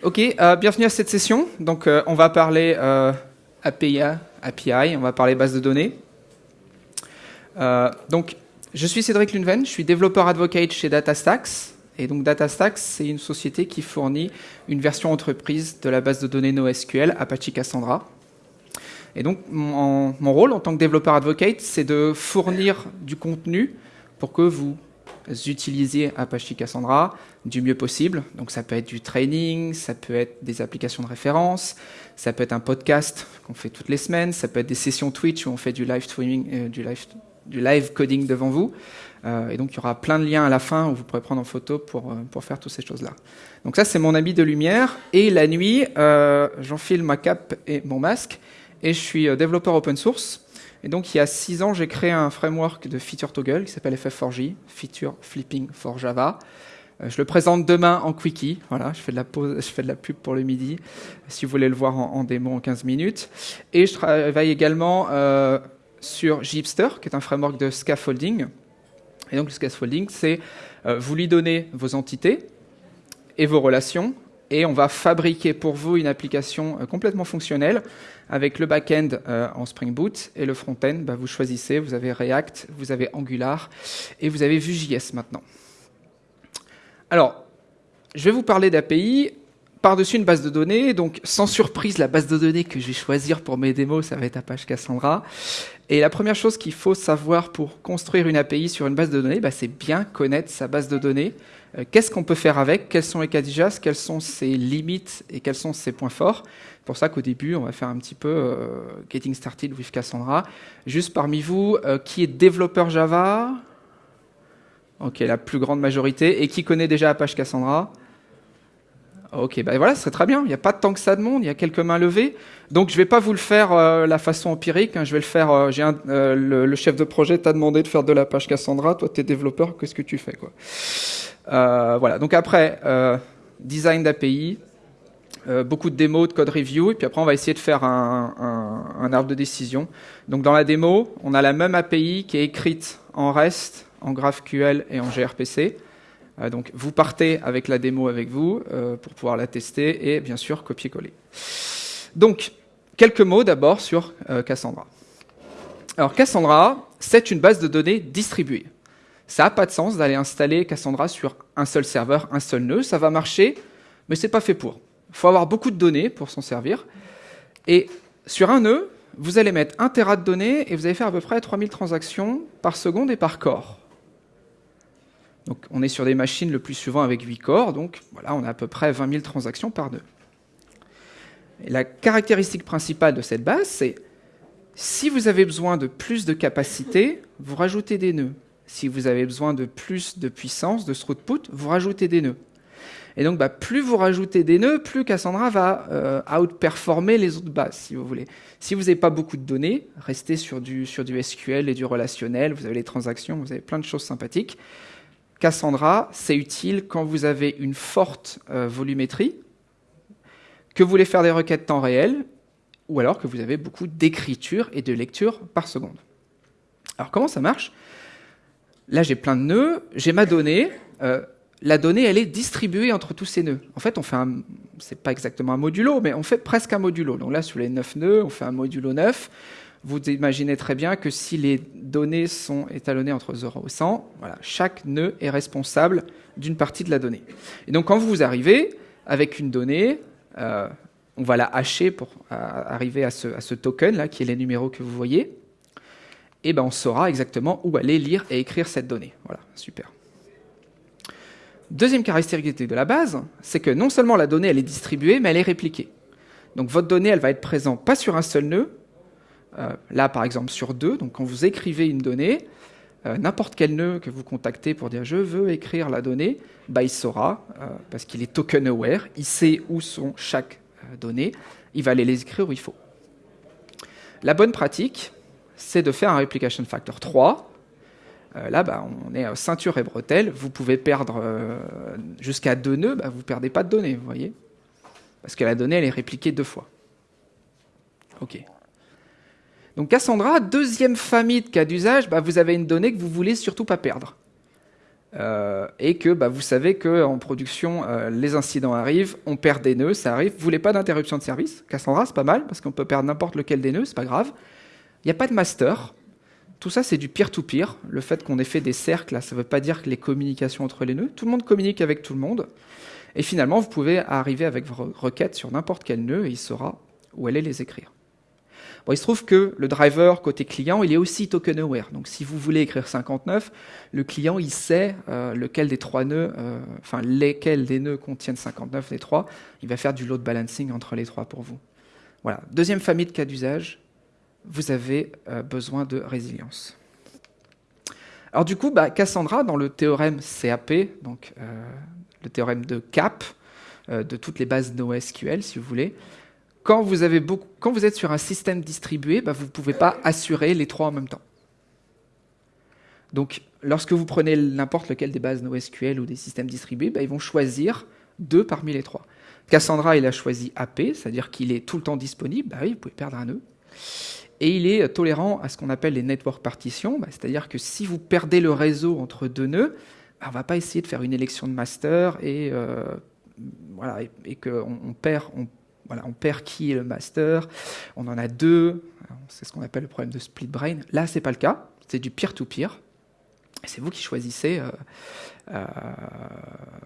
Ok, euh, bienvenue à cette session. Donc, euh, on va parler euh, API, on va parler base de données. Euh, donc, je suis Cédric Lunven, je suis développeur advocate chez DataStax. Et donc, DataStax, c'est une société qui fournit une version entreprise de la base de données NoSQL Apache Cassandra. Et donc, mon rôle en tant que développeur advocate, c'est de fournir du contenu pour que vous utilisiez Apache Cassandra du mieux possible. Donc ça peut être du training, ça peut être des applications de référence, ça peut être un podcast qu'on fait toutes les semaines, ça peut être des sessions Twitch où on fait du live streaming, euh, du, live, du live coding devant vous. Euh, et donc il y aura plein de liens à la fin où vous pourrez prendre en photo pour, euh, pour faire toutes ces choses-là. Donc ça c'est mon habit de lumière. Et la nuit, j'enfile ma cape et mon masque et je suis développeur open source. Et donc, il y a six ans, j'ai créé un framework de feature toggle qui s'appelle FF4J, Feature Flipping for Java. Euh, je le présente demain en quickie. Voilà, je fais de la pause, je fais de la pub pour le midi, si vous voulez le voir en, en démo en 15 minutes. Et je travaille également euh, sur Jeepster, qui est un framework de scaffolding. Et donc, le scaffolding, c'est euh, vous lui donnez vos entités et vos relations, et on va fabriquer pour vous une application euh, complètement fonctionnelle avec le back-end euh, en Spring Boot et le front-end, bah, vous choisissez, vous avez React, vous avez Angular et vous avez Vue.js maintenant. Alors, je vais vous parler d'API par-dessus une base de données, donc sans surprise, la base de données que je vais choisir pour mes démos, ça va être Apache Cassandra. Et la première chose qu'il faut savoir pour construire une API sur une base de données, bah, c'est bien connaître sa base de données. Euh, Qu'est-ce qu'on peut faire avec? Quels sont les cas d'IJAS Quelles sont ses limites et quels sont ses points forts? C'est pour ça qu'au début, on va faire un petit peu euh, Getting Started with Cassandra. Juste parmi vous, euh, qui est développeur Java? Ok, la plus grande majorité. Et qui connaît déjà Apache Cassandra? Ok, ben voilà, ce serait très bien. Il n'y a pas tant que ça de monde, il y a quelques mains levées. Donc je ne vais pas vous le faire euh, la façon empirique. hein. Je vais le faire. le, chef de projet t'a demandé de faire de l'Apache Cassandra. Toi, tu es développeur, qu'est-ce que tu fais quoi? Voilà. Donc après, euh, design d'API, euh, beaucoup de démos, de code review, et puis après on va essayer de faire un, arbre de décision. Donc dans la démo, on a la même API qui est écrite en REST, en GraphQL et en gRPC. Euh, donc vous partez avec la démo avec vous euh, pour pouvoir la tester et bien sûr copier-coller. Donc quelques mots d'abord sur euh, Cassandra. Alors Cassandra, c'est une base de données distribuée. Ça n'a pas de sens d'aller installer Cassandra sur un seul serveur, un seul nœud. Ça va marcher, mais c'est pas fait pour. Il faut avoir beaucoup de données pour s'en servir. Et sur un nœud, vous allez mettre 1 Tera de données et vous allez faire à peu près 3000 transactions par seconde et par corps. Donc on est sur des machines le plus souvent avec 8 corps, donc voilà, on a à peu près 20 000 transactions par nœud. La caractéristique principale de cette base, c'est si vous avez besoin de plus de capacité, vous rajoutez des nœuds. Si vous avez besoin de plus de puissance, de throughput, vous rajoutez des nœuds. Et donc, bah, plus vous rajoutez des nœuds, plus Cassandra va euh, outperformer les autres bases, si vous voulez. Si vous n'avez pas beaucoup de données, restez sur du, SQL et du relationnel, vous avez les transactions, vous avez plein de choses sympathiques. Cassandra, c'est utile quand vous avez une forte euh, volumétrie, que vous voulez faire des requêtes temps réel, ou alors que vous avez beaucoup d'écriture et de lecture par seconde. Alors comment ça marche? Là, j'ai plein de nœuds, j'ai ma donnée. euh, la donnée, elle est distribuée entre tous ces nœuds. En fait, on fait un, c'est pas exactement un modulo, mais on fait presque un modulo. Donc là, sur les 9 nœuds, on fait un modulo 9. Vous imaginez très bien que si les données sont étalonnées entre 0 et 100, voilà, chaque nœud est responsable d'une partie de la donnée. Et donc, quand vous arrivez avec une donnée, euh, on va la hacher pour à- arriver à ce, à ce token là, qui est les numéros que vous voyez. Et ben, on saura exactement où aller lire et écrire cette donnée. Voilà, super. Deuxième caractéristique de la base, c'est que non seulement la donnée elle est distribuée, mais elle est répliquée. Donc votre donnée, elle va être présente pas sur un seul nœud, euh, là par exemple sur deux. Donc quand vous écrivez une donnée, euh, n'importe quel nœud que vous contactez pour dire je veux écrire la donnée, bah, il saura, euh, parce qu'il est token aware, il sait où sont chaque donnée, il va aller les écrire où il faut. La bonne pratique, c'est de faire un replication factor 3. Euh, là, bah, on est euh, ceinture et bretelle. Vous pouvez perdre euh, jusqu'à deux nœuds, bah, vous ne perdez pas de données, vous voyez Parce que la donnée, elle est répliquée deux fois. OK. Donc Cassandra, deuxième famille de cas d'usage, bah, vous avez une donnée que vous voulez surtout pas perdre. Et que vous savez qu'en production, les incidents arrivent, on perd des nœuds, ça arrive. Vous voulez pas d'interruption de service Cassandra, c'est pas mal, parce qu'on peut perdre n'importe lequel des nœuds, c'est pas grave. Il n'y a pas de master. Tout ça, c'est du peer-to-peer. Le fait qu'on ait fait des cercles, ça ne veut pas dire que les communications entre les nœuds. Tout le monde communique avec tout le monde. Et finalement, vous pouvez arriver avec vos requêtes sur n'importe quel nœud et il saura où aller les écrire il se trouve que le driver côté client, il est aussi token aware. Donc si vous voulez écrire 59, le client il sait euh, lequel des trois nœuds, euh, enfin lesquels des nœuds contiennent 59 des trois. Il va faire du load balancing entre les trois pour vous. Voilà. Deuxième famille de cas d'usage, vous avez euh, besoin de résilience. Alors du coup, bah, Cassandra, dans le théorème CAP, donc le théorème de CAP, de toutes les bases NoSQL, si vous voulez, quand vous êtes sur un système distribué, bah, vous ne pouvez pas assurer les trois en même temps. Donc, lorsque vous prenez n'importe lequel des bases NoSQL ou des systèmes distribués, bah, ils vont choisir deux parmi les trois. Cassandra, il a choisi AP, c'est-à-dire qu'il est tout le temps disponible. Bah oui, vous pouvez perdre un nœud. Et il est tolérant à ce qu'on appelle les network partitions, bah, c'est-à-dire que si vous perdez le réseau entre deux nœuds, on ne va pas essayer de faire une élection de master et, euh, voilà, et, qu'on on perd, voilà, on perd qui est le master, on en a deux, c'est ce qu'on appelle le problème de split brain. Là, c'est pas le cas, c'est du peer-to-peer. C'est vous qui choisissez. Euh, euh,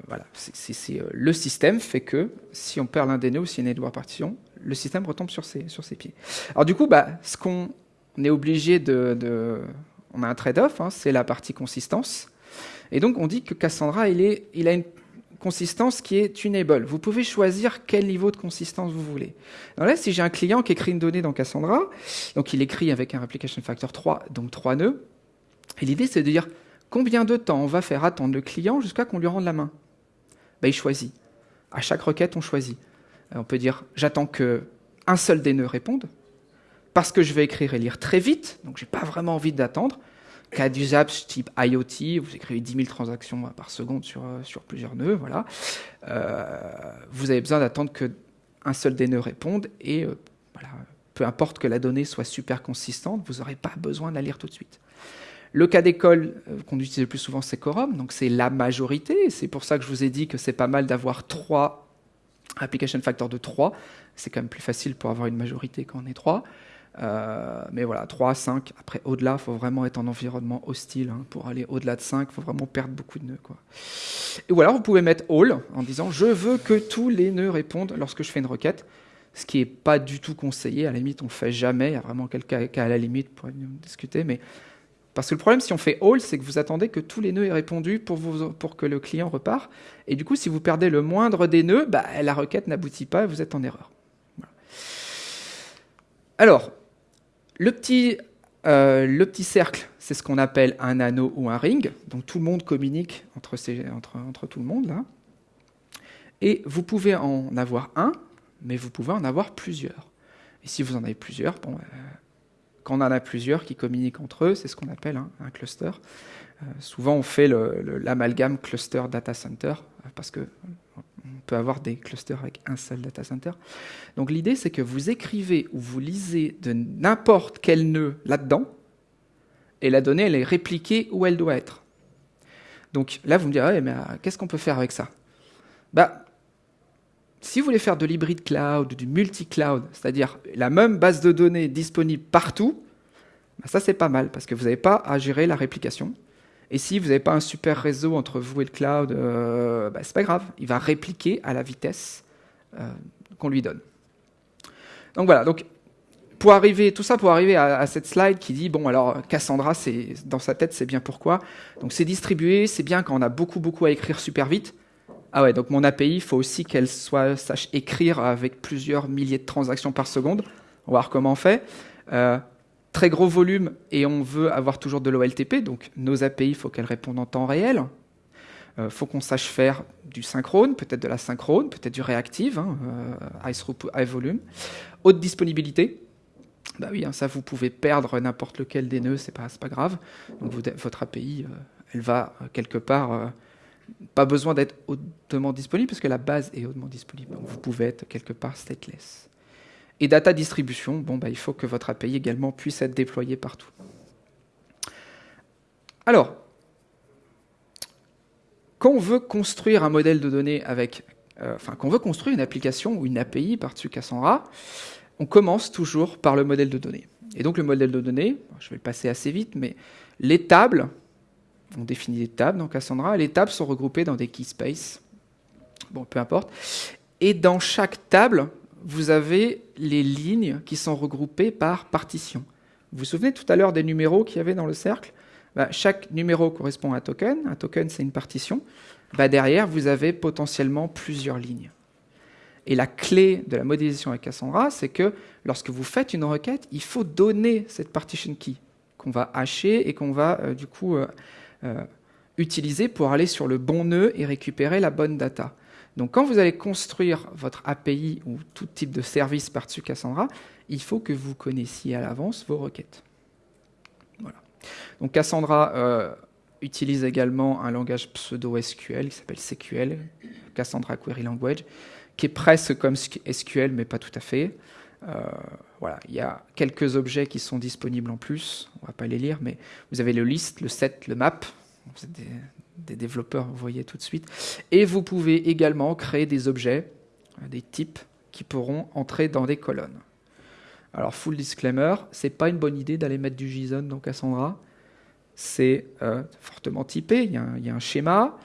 voilà, c'est euh, le système fait que si on perd l'un des nœuds ou s'il y a partition, le système retombe sur ses, sur ses pieds. Alors du coup, bah, ce qu'on est obligé de, on a un trade-off, hein, c'est la partie consistance. Et donc on dit que Cassandra, il, est, il a une consistance qui est tunable. Vous pouvez choisir quel niveau de consistance vous voulez. Donc là, si j'ai un client qui écrit une donnée dans Cassandra, donc il écrit avec un replication factor 3, donc 3 nœuds, et l'idée c'est de dire combien de temps on va faire attendre le client jusqu'à qu'on lui rende la main? Ben, il choisit. À chaque requête, on choisit. Euh, on peut dire j'attends que un seul des nœuds réponde, parce que je vais écrire et lire très vite, donc j'ai pas vraiment envie d'attendre cas d'usage type IoT, vous écrivez 10 000 transactions par seconde sur, euh, plusieurs nœuds, voilà. Euh, vous avez besoin d'attendre qu'un seul des nœuds réponde et voilà, peu importe que la donnée soit super consistante, vous n'aurez pas besoin de la lire tout de suite. Le cas d'école qu'on utilise le plus souvent, c'est Quorum, donc c'est la majorité. C'est pour ça que je vous ai dit que c'est pas mal d'avoir trois application factor de 3. C'est quand même plus facile pour avoir une majorité quand on est 3. Euh, mais voilà, 3, 5. Après, au-delà, il faut vraiment être en environnement hostile. Hein. Pour aller au-delà de 5, il faut vraiment perdre beaucoup de nœuds. Et ou alors, vous pouvez mettre all en disant je veux que tous les nœuds répondent lorsque je fais une requête. Ce qui n'est pas du tout conseillé. À la limite, on ne le fait jamais. Il y a vraiment quelqu'un qui, à la limite, pour discuter. Mais parce que le problème, si on fait all, c'est que vous attendez que tous les nœuds aient répondu pour, que le client repart. Et du coup, si vous perdez le moindre des nœuds, bah, la requête n'aboutit pas et vous êtes en erreur. Alors, le petit, euh, le petit cercle, c'est ce qu'on appelle un anneau ou un ring. Donc tout le monde communique entre tout le monde là. Et vous pouvez en avoir un, mais vous pouvez en avoir plusieurs. Et si vous en avez plusieurs, bon, euh, quand on en a plusieurs qui communiquent entre eux, c'est ce qu'on appelle un cluster. Euh, souvent, on fait l'amalgame cluster data center parce que on peut avoir des clusters avec un seul data center. Donc l'idée, c'est que vous écrivez ou vous lisez de n'importe quel nœud là-dedans, et la donnée, elle est répliquée où elle doit être. Donc là, vous me direz, mais euh, qu'est-ce qu'on peut faire avec ça? Bah, Si vous voulez faire de l'hybride cloud, du multi-cloud, c'est-à-dire la même base de données disponible partout, bah, ça c'est pas mal, parce que vous n'avez pas à gérer la réplication. Et si vous n'avez pas un super réseau entre vous et le cloud, euh, bah, c'est pas grave, il va répliquer à la vitesse euh, qu'on lui donne. Donc voilà, donc pour arriver, tout ça pour arriver à, cette slide qui dit bon alors Cassandra, dans sa tête, c'est bien pourquoi. Donc c'est distribué, c'est bien quand on a beaucoup beaucoup à écrire super vite. Ah ouais, donc mon API, il faut aussi qu'elle sache écrire avec plusieurs milliers de transactions par seconde. On va voir comment on fait. Euh, très gros volume et on veut avoir toujours de l'OLTP, donc nos API, il faut qu'elles répondent en temps réel. Il euh, faut qu'on sache faire du synchrone, peut-être de la synchrone, peut-être du réactive, hein, euh, high volume. Haute disponibilité, bah oui, hein, ça vous pouvez perdre n'importe lequel des nœuds, c'est pas, pas grave. Donc votre API, elle va quelque part, pas besoin d'être hautement disponible parce que la base est hautement disponible. Vous pouvez être quelque part stateless. Et data distribution, bon, bah, il faut que votre API également puisse être déployée partout. Alors, quand on veut construire un modèle de données avec, euh, enfin, quand on veut construire une application ou une API par-dessus Cassandra, on commence toujours par le modèle de données. Et donc le modèle de données, je vais le passer assez vite, mais les tables, on définit des tables dans Cassandra, les tables sont regroupées dans des key spaces, bon, peu importe, et dans chaque table, vous avez les lignes qui sont regroupées par partition. Vous vous souvenez tout à l'heure des numéros qu'il y avait dans le cercle? Bah, Chaque numéro correspond à un token, un token c'est une partition. Bah, derrière, vous avez potentiellement plusieurs lignes. Et la clé de la modélisation avec Cassandra, c'est que lorsque vous faites une requête, il faut donner cette partition key qu'on va hacher et qu'on va euh, du coup euh, euh, utiliser pour aller sur le bon nœud et récupérer la bonne data. Donc quand vous allez construire votre API ou tout type de service par-dessus Cassandra, il faut que vous connaissiez à l'avance vos requêtes. Voilà. Donc Cassandra utilise également un langage pseudo-SQL qui s'appelle SQL, Cassandra Query Language, qui est presque comme SQL, mais pas tout à fait. Euh, voilà, il y a quelques objets qui sont disponibles en plus. On va pas les lire, mais vous avez le list, le set, le map. Vous êtes des, développeurs, vous voyez tout de suite. Et vous pouvez également créer des objets, euh, des types qui pourront entrer dans des colonnes. Alors, full disclaimer, c'est pas une bonne idée d'aller mettre du JSON dans Cassandra. C'est euh, fortement typé, il y, a un schéma.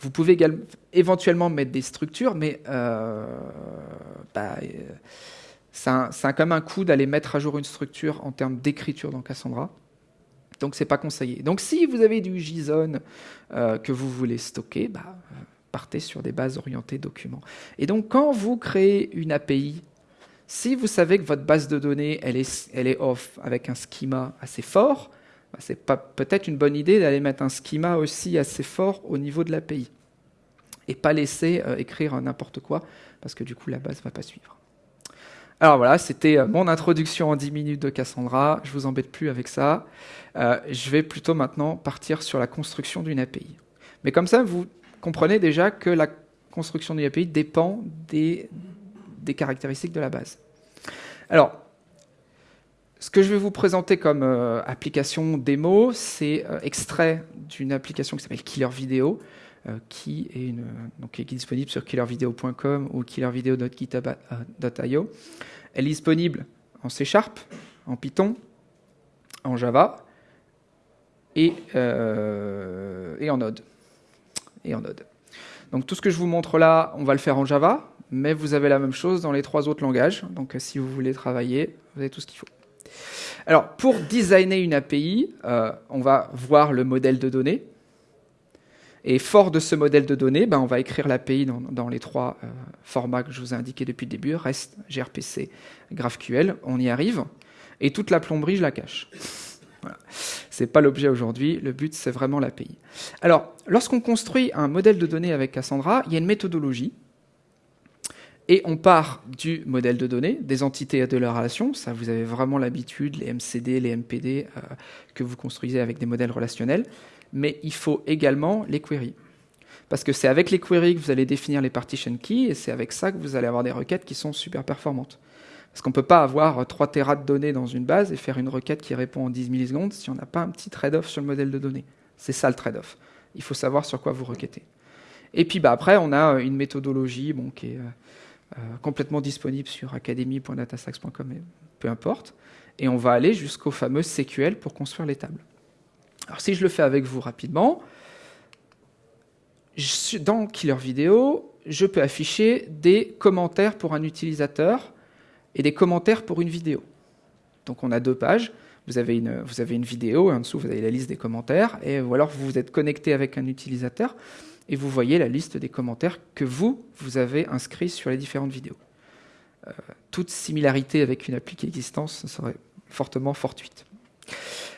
Vous pouvez également, éventuellement mettre des structures, mais bah, euh, ça, a quand même un coût d'aller mettre à jour une structure en termes d'écriture dans Cassandra. Donc c'est pas conseillé. Donc si vous avez du JSON que vous voulez stocker, bah, partez sur des bases orientées documents. Et donc quand vous créez une API, si vous savez que votre base de données elle est, elle est off avec un schema assez fort, bah, c'est peut-être une bonne idée d'aller mettre un schema aussi assez fort au niveau de l'API et pas laisser euh, écrire n'importe quoi parce que du coup la base ne va pas suivre. Alors voilà, c'était euh, mon introduction en 10 minutes de Cassandra. Je vous embête plus avec ça. Euh, je vais plutôt maintenant partir sur la construction d'une API. Mais comme ça, vous comprenez déjà que la construction d'une API dépend des, caractéristiques de la base. Alors, ce que je vais vous présenter comme euh, application démo, c'est extrait d'une application qui s'appelle Killer Video, qui, est donc, disponible sur killervideo.com ou killervideo.github.io. Elle est disponible en C en Python, en Java et, et en Node. Et en Node. Donc tout ce que je vous montre là, on va le faire en Java, mais vous avez la même chose dans les trois autres langages. Donc si vous voulez travailler, vous avez tout ce qu'il faut. Alors, pour designer une API, euh, on va voir le modèle de données. Et fort de ce modèle de données, ben, on va écrire l'API dans, les trois euh, formats que je vous ai indiqués depuis le début, REST, gRPC, GraphQL. On y arrive. Et toute la plomberie, je la cache. Voilà. Ce n'est pas l'objet aujourd'hui, le but c'est vraiment l'API. Alors, lorsqu'on construit un modèle de données avec Cassandra, il y a une méthodologie et on part du modèle de données, des entités et de leurs relations. Ça, vous avez vraiment l'habitude, les MCD, les MPD, euh, que vous construisez avec des modèles relationnels. Mais il faut également les queries. Parce que c'est avec les queries que vous allez définir les partition keys, et c'est avec ça que vous allez avoir des requêtes qui sont super performantes. Parce qu'on ne peut pas avoir 3 terras de données dans une base et faire une requête qui répond en 10 millisecondes si on n'a pas un petit trade-off sur le modèle de données. C'est ça le trade-off. Il faut savoir sur quoi vous requêtez. Et puis bah, après, on a une méthodologie qui est... Euh, euh, complètement disponible sur academy.datastax.com, peu importe. Et on va aller jusqu'au fameux CQL pour construire les tables. Alors si je le fais avec vous rapidement, dans Killer Vidéo, je peux afficher des commentaires pour un utilisateur et des commentaires pour une vidéo. Donc on a deux pages. Vous avez une, vous avez une vidéo et en dessous vous avez la liste des commentaires. Et, ou alors vous êtes connecté avec un utilisateur et vous voyez la liste des commentaires que vous, vous avez inscrits sur les différentes vidéos. Euh, toute similarité avec une appli existante serait fortement fortuite.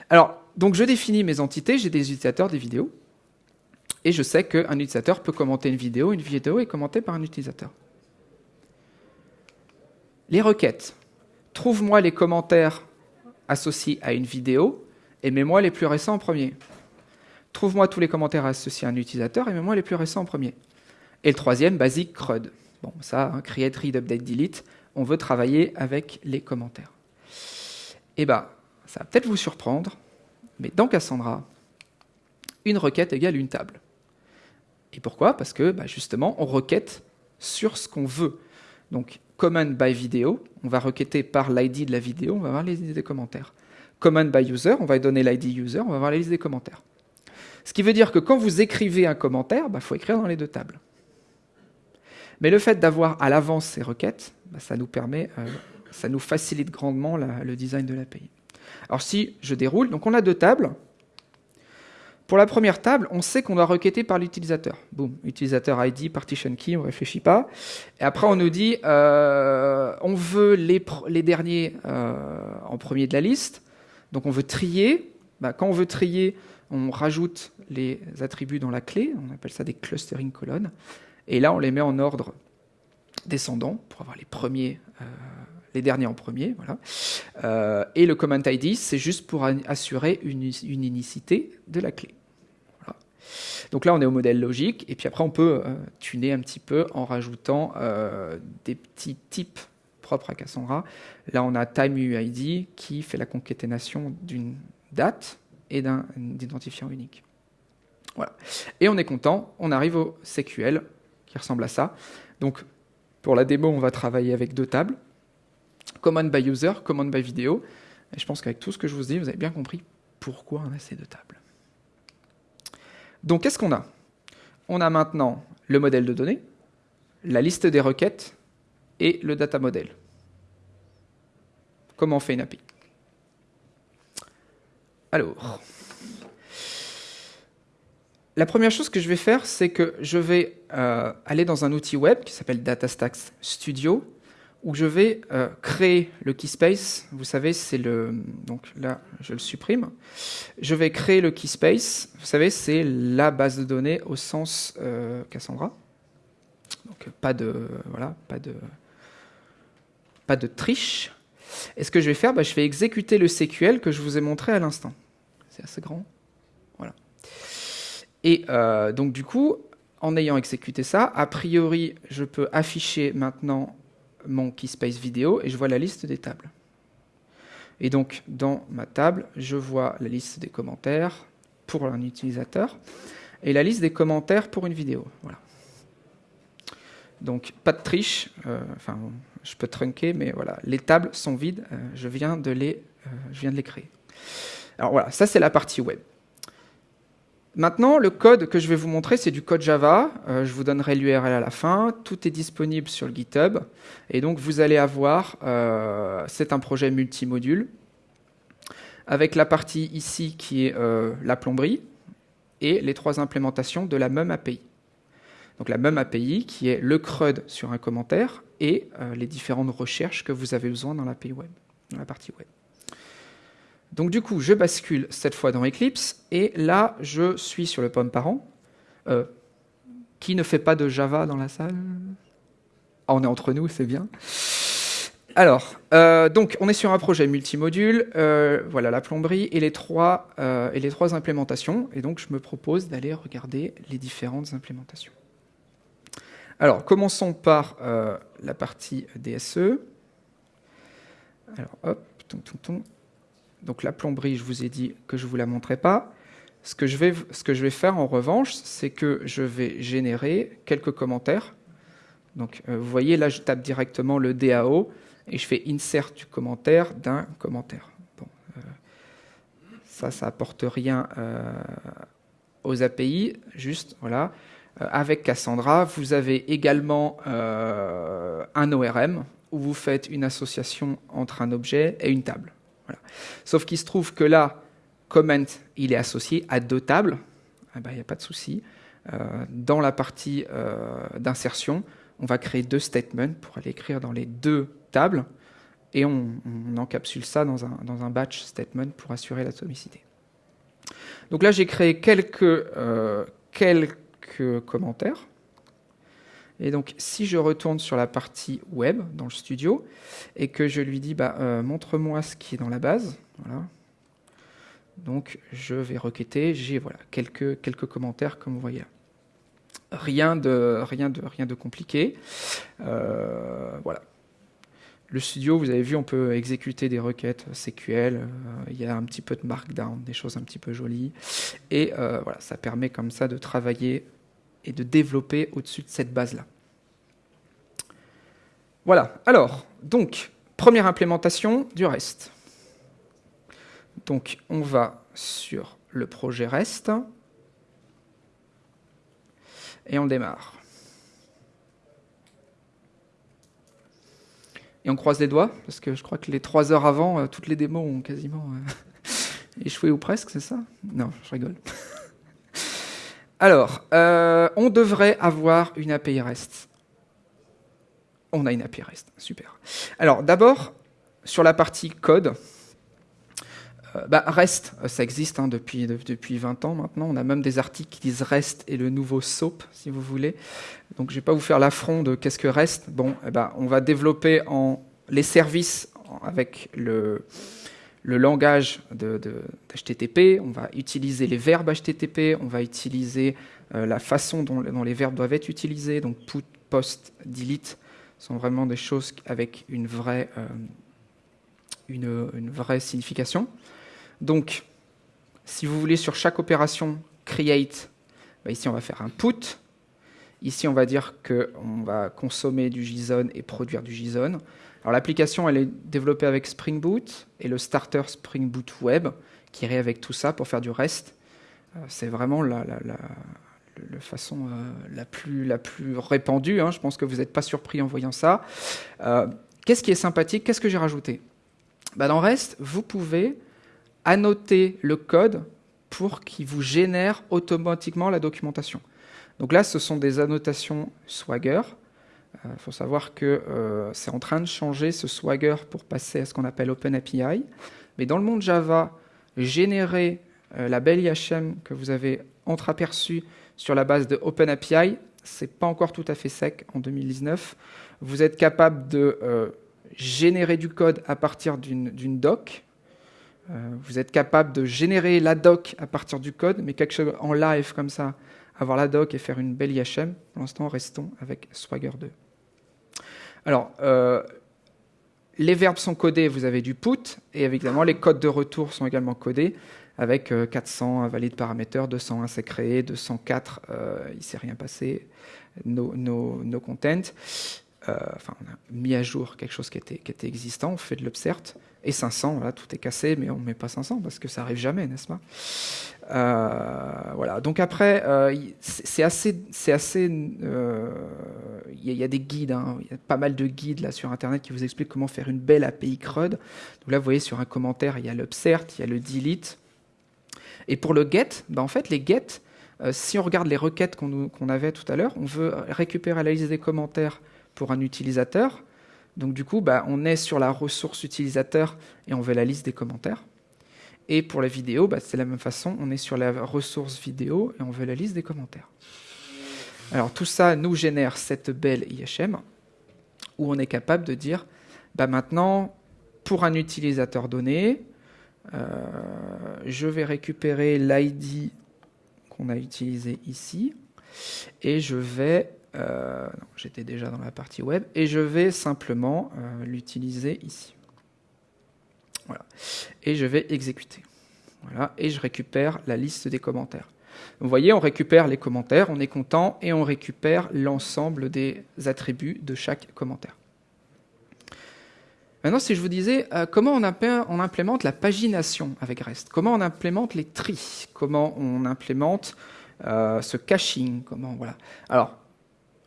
Alors, donc je définis mes entités, j'ai des utilisateurs, des vidéos, et je sais qu'un utilisateur peut commenter une vidéo, une vidéo est commentée par un utilisateur. Les requêtes. Trouve-moi les commentaires associés à une vidéo et mets-moi les plus récents en premier. Trouve-moi tous les commentaires associés à un utilisateur et mets-moi les plus récents en premier. Et le troisième, basique CRUD. Bon, ça, hein, create, read, update, delete. On veut travailler avec les commentaires. Eh bien, ça va peut-être vous surprendre, mais dans Cassandra, une requête égale une table. Et pourquoi? Parce que bah, justement, on requête sur ce qu'on veut. Donc, command by vidéo, on va requêter par l'ID de la vidéo, on va voir les listes des commentaires. Command by user, on va donner l'ID user, on va voir les listes des commentaires. Ce qui veut dire que quand vous écrivez un commentaire, il bah, faut écrire dans les deux tables. Mais le fait d'avoir à l'avance ces requêtes, bah, ça nous permet, euh, ça nous facilite grandement le design de l'API. Alors si je déroule, donc on a deux tables. Pour la première table, on sait qu'on doit requêter par l'utilisateur. Boom, utilisateur ID, partition key, on ne réfléchit pas. Et après, on nous dit, euh, on veut les, derniers euh, en premier de la liste. Donc on veut trier. Bah, quand on veut trier, on rajoute les attributs dans la clé. On appelle ça des clustering colonnes. Et là, on les met en ordre descendant pour avoir les premiers euh, les derniers en premier. Voilà. Euh, et le comment ID, c'est juste pour assurer une, unicité de la clé. Donc là, on est au modèle logique, et puis après, on peut euh, tuner un petit peu en rajoutant euh, des petits types propres à Cassandra. Là, on a TimeUID qui fait la concaténation d'une date et d'un identifiant unique. Et on est content, on arrive au SQL qui ressemble à ça. Donc, pour la démo, on va travailler avec deux tables command by user, command by vidéo. Et je pense qu'avec tout ce que je vous dis, vous avez bien compris pourquoi on a ces deux tables. Donc qu'est-ce qu'on a? On a maintenant le modèle de données, la liste des requêtes et le data model. Comment on fait une API? Alors, la première chose que je vais faire, c'est que je vais euh, aller dans un outil web qui s'appelle DataStax Studio où je vais euh, créer le keyspace. Vous savez, c'est le... Donc là, je le supprime. Je vais créer le keyspace. Vous savez, c'est la base de données au sens euh, Cassandra. Donc pas de... Voilà, pas de... Pas de triche. Et ce que je vais faire, bah, je vais exécuter le SQL que je vous ai montré à l'instant. C'est assez grand. Voilà. Et euh, donc du coup, en ayant exécuté ça, a priori, je peux afficher maintenant mon keyspace vidéo et je vois la liste des tables. Et donc, dans ma table, je vois la liste des commentaires pour un utilisateur et la liste des commentaires pour une vidéo. Voilà. Donc, pas de triche. Euh, je peux trunker, mais voilà, les tables sont vides. Euh, je, viens de les, euh, je viens de les créer. Alors voilà, ça c'est la partie web. Maintenant, le code que je vais vous montrer, c'est du code Java. Euh, je vous donnerai l'URL à la fin. Tout est disponible sur le GitHub. Et donc, vous allez avoir, euh, c'est un projet multimodule, avec la partie ici qui est euh, la plomberie, et les trois implémentations de la même API. Donc la même API qui est le CRUD sur un commentaire et les différentes recherches que vous avez besoin dans la partie web. Donc du coup, je bascule cette fois dans Eclipse, et là, je suis sur le pomme parent. Euh, qui ne fait pas de Java dans la salle? Ah, On est entre nous, c'est bien. Alors, euh, donc on est sur un projet multimodule, euh, voilà la plomberie et les, trois, et les trois implémentations, et donc je me propose d'aller regarder les différentes implémentations. Alors, commençons par la partie DSE. Alors, hop, ton, ton, ton. Donc la plomberie, je vous ai dit que je ne vous la montrais pas. Ce que, je vais, faire en revanche, c'est que je vais générer quelques commentaires. Donc euh, vous voyez, là je tape directement le DAO et je fais insert du commentaire d'un commentaire. Bon, euh, ça, ça apporte rien euh, aux API, juste voilà. avec Cassandra, vous avez également un ORM où vous faites une association entre un objet et une table. Sauf qu'il se trouve que là, comment, il est associé à deux tables. Il n'y a pas de souci. Euh, dans la partie euh, d'insertion, on va créer deux statements pour aller écrire dans les deux tables et on, encapsule ça dans un, batch statement pour assurer l'atomicité. Donc là, j'ai créé quelques, euh, quelques commentaires. Et donc, si je retourne sur la partie web dans le studio et que je lui dis, bah, euh, montre-moi ce qui est dans la base, voilà. Donc, je vais requêter. J'ai voilà quelques quelques commentaires comme vous voyez. Rien de rien de rien de compliqué. Euh, voilà. Le studio, vous avez vu, on peut exécuter des requêtes SQL. Euh, il y a un petit peu de markdown, des choses un petit peu jolies. Et voilà, ça permet comme ça de travailler et de développer au-dessus de cette base-là. Voilà, alors, donc, première implémentation du REST. Donc, on va sur le projet REST et on démarre. Et on croise les doigts, parce que je crois que les trois heures avant, euh, toutes les démos ont quasiment euh, échoué ou presque, c'est ça? Non, je rigole. Alors, euh, on devrait avoir une API REST. On a une API REST, super. Alors, d'abord, sur la partie code, bah, REST, ça existe hein, depuis, depuis 20 ans maintenant. On a même des articles qui disent REST et le nouveau SOAP, si vous voulez. Donc je ne vais pas vous faire l'affront de qu'est-ce que REST. Bon, eh ben, on va développer les services avec le, le langage d'HTTP, on va utiliser les verbes HTTP, on va utiliser euh, la façon dont, les verbes doivent être utilisés, donc put, post, delete, sont vraiment des choses avec une vraie, euh, une, vraie signification. Donc, si vous voulez, sur chaque opération create, bah, ici on va faire un put, Ici, on va dire qu'on va consommer du JSON et produire du JSON. Alors l'application, elle est développée avec Spring Boot et le starter Spring Boot Web qui irait avec tout ça pour faire du REST. Euh, c'est vraiment la, façon euh, la, plus, la plus répandue. Hein. Je pense que vous n'êtes pas surpris en voyant ça. Euh, qu'est-ce qui est sympathique? Qu'est-ce que j'ai rajouté? Bah, Dans REST, vous pouvez annoter le code pour qu'il vous génère automatiquement la documentation. Donc là, ce sont des annotations Swagger. Il euh, faut savoir que euh, c'est en train de changer ce Swagger pour passer à ce qu'on appelle OpenAPI. Mais dans le monde Java, générer euh, la belle IHM que vous avez entreaperçue sur la base de OpenAPI, c'est pas encore tout à fait sec en 2019. Vous êtes capable de générer du code à partir d'une doc. vous êtes capable de générer la doc à partir du code, mais quelque chose en live comme ça, avoir la doc et faire une belle IHM. Pour l'instant, restons avec Swagger 2. Alors, euh, les verbes sont codés, vous avez du put, et évidemment, les codes de retour sont également codés avec 400 euh, valides paramètres, 201 c'est créé, 204 euh, il ne s'est rien passé, no, no, content. Enfin, on a mis à jour quelque chose qui était, existant, on fait de l'obsert, et 500, voilà, tout est cassé, mais on ne met pas 500 parce que ça arrive jamais, n'est-ce pas? Euh, Voilà. Donc après, euh, c'est assez, c'est assez. Euh, il y, a des guides, hein. il y a pas mal de guides là sur Internet qui vous expliquent comment faire une belle API CRUD. Donc là, vous voyez sur un commentaire, il y a l'upsert, il y a le delete. Et pour le get, ben en fait, les get, si on regarde les requêtes qu'on avait tout à l'heure, on veut récupérer la liste des commentaires pour un utilisateur. Donc du coup, bah, on est sur la ressource utilisateur et on veut la liste des commentaires. Et pour la vidéo, bah, c'est la même façon, on est sur la ressource vidéo et on veut la liste des commentaires. Alors tout ça nous génère cette belle IHM où on est capable de dire, bah, maintenant, pour un utilisateur donné, euh, je vais récupérer l'ID qu'on a utilisé ici et je vais euh, j'étais déjà dans la partie web, et je vais simplement euh, l'utiliser ici. Voilà. Et je vais exécuter. Voilà. Et je récupère la liste des commentaires. Vous voyez, on récupère les commentaires, on est content, et on récupère l'ensemble des attributs de chaque commentaire. Maintenant, si je vous disais euh, comment on, implémente la pagination avec REST, comment on implémente les tris, comment on implémente ce caching, comment voilà. Alors,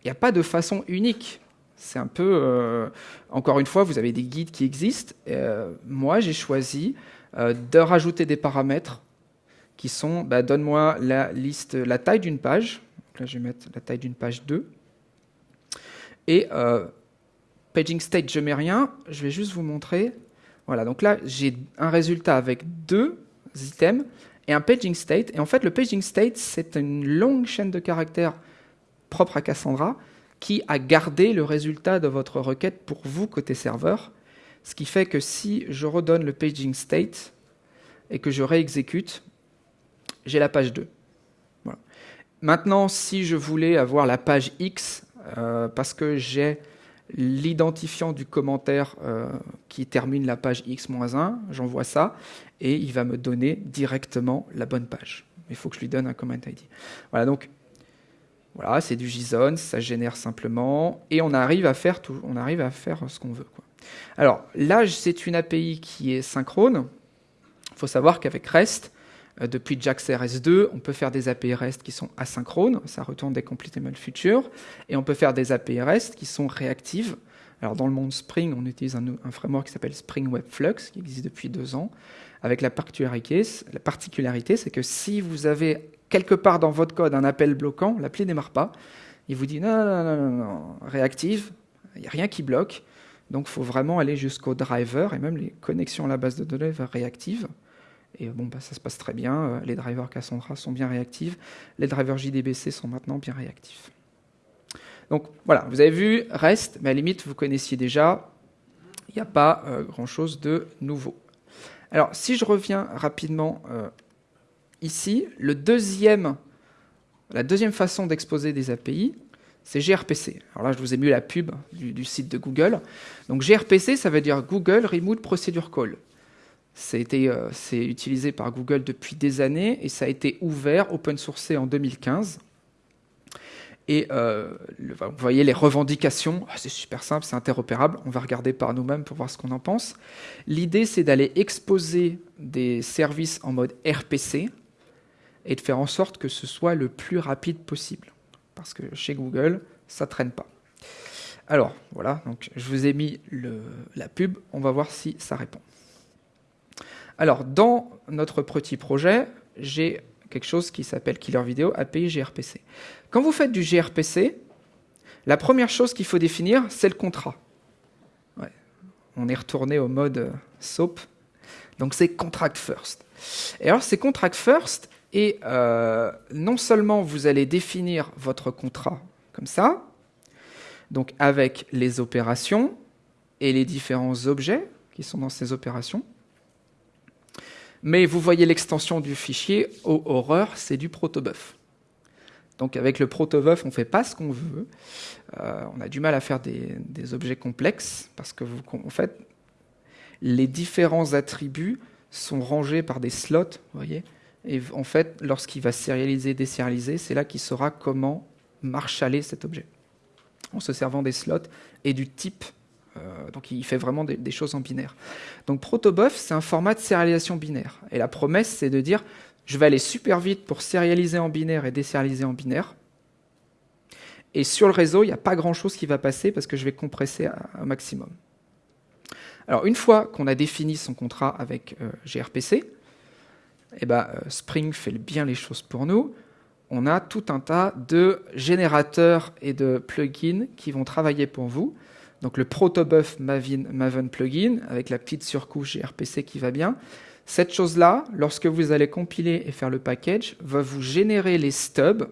n'y a pas de façon unique. C'est un peu, euh, encore une fois, vous avez des guides qui existent. Euh, moi, j'ai choisi euh, de rajouter des paramètres qui sont, bah, donne-moi la liste, la taille d'une page. là, je vais mettre la taille d'une page 2. Et paging state, je mets rien. Je vais juste vous montrer. Voilà, donc là, j'ai un résultat avec deux items et un paging state. Et en fait, le paging state, c'est une longue chaîne de caractères propre à Cassandra qui a gardé le résultat de votre requête pour vous côté serveur. Ce qui fait que si je redonne le paging state et que je réexécute, j'ai la page 2. Maintenant, si je voulais avoir la page X, euh, parce que j'ai l'identifiant du commentaire euh, qui termine la page X-1, j'envoie ça, et il va me donner directement la bonne page. Il faut que je lui donne un comment ID. Voilà, donc Voilà, c'est du JSON, ça génère simplement, et on arrive à faire, tout, on arrive à faire ce qu'on veut. Alors là, c'est une API qui est synchrone. Il faut savoir qu'avec REST, euh, depuis JAX-RS2, on peut faire des API REST qui sont asynchrones, ça retourne des completable futures, et on peut faire des API REST qui sont réactives. Alors dans le monde Spring, on utilise un, un framework qui s'appelle Spring Web Flux, qui existe depuis deux ans, avec la particularité, la particularité c'est que si vous avez quelque part dans votre code un appel bloquant, l'appli ne démarre pas. Il vous dit non, non, non, non, non réactive, il n'y a rien qui bloque. Donc il faut vraiment aller jusqu'au driver et même les connexions à la base de données réactives. Et bon, bah, ça se passe très bien. Euh, les drivers Cassandra sont bien réactifs. Les drivers JDBC sont maintenant bien réactifs. Donc voilà, vous avez vu, REST, mais à la limite, vous connaissiez déjà. Il n'y a pas euh, grand-chose de nouveau. Alors, si je reviens rapidement euh, ici, la deuxième façon d'exposer des API, c'est gRPC. Alors là, je vous ai mis la pub du, site de Google. Donc gRPC, ça veut dire Google Remote Procedure Call. C'est euh, utilisé par Google depuis des années et ça a été ouvert, open sourcé en 2015. Et euh, vous voyez les revendications, ah, c'est super simple, c'est interopérable, on va regarder par nous-mêmes pour voir ce qu'on en pense. L'idée, c'est d'aller exposer des services en mode RPC, et de faire en sorte que ce soit le plus rapide possible. Parce que chez Google, ça traîne pas. Alors, voilà, donc je vous ai mis la pub, on va voir si ça répond. Alors, dans notre petit projet, j'ai quelque chose qui s'appelle Killer Video API gRPC. Quand vous faites du gRPC, la première chose qu'il faut définir, c'est le contrat. On est retourné au mode SOAP. Donc c'est contract first. Et alors, c'est contract first, et euh, non seulement vous allez définir votre contrat comme ça, donc avec les opérations et les différents objets qui sont dans ces opérations, mais vous voyez l'extension du fichier, oh horreur, c'est du protobuf. Donc avec le protobuf, on ne fait pas ce qu'on veut. Euh, on a du mal à faire des, objets complexes parce que vous, en fait, les différents attributs sont rangés par des slots, vous voyez, et en fait, lorsqu'il va sérialiser, désérialiser, c'est là qu'il saura comment marshaller cet objet, en se servant des slots et du type. Euh, donc il fait vraiment des, choses en binaire. Donc protobuf, c'est un format de sérialisation binaire. Et la promesse, c'est de dire, je vais aller super vite pour sérialiser en binaire et désérialiser en binaire. Et sur le réseau, il n'y a pas grand-chose qui va passer parce que je vais compresser un maximum. Alors une fois qu'on a défini son contrat avec euh, gRPC, eh ben, euh, Spring fait bien les choses pour nous. On a tout un tas de générateurs et de plugins qui vont travailler pour vous. Donc le protobuf Maven, plugin avec la petite surcouche gRPC qui va bien. Cette chose-là, lorsque vous allez compiler et faire le package, va vous générer les stubs